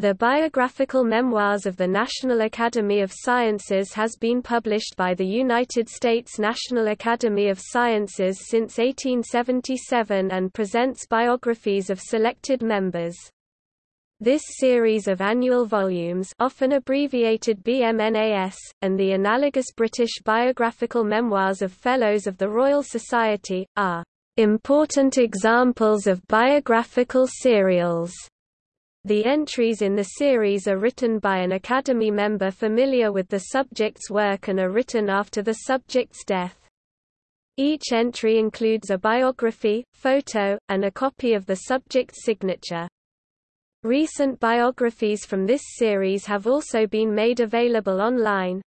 The Biographical Memoirs of the National Academy of Sciences has been published by the United States National Academy of Sciences since 1877 and presents biographies of selected members. This series of annual volumes often abbreviated BMNAS, and the analogous British biographical memoirs of Fellows of the Royal Society, are important examples of biographical serials. The entries in the series are written by an Academy member familiar with the subject's work and are written after the subject's death. Each entry includes a biography, photo, and a copy of the subject's signature. Recent biographies from this series have also been made available online.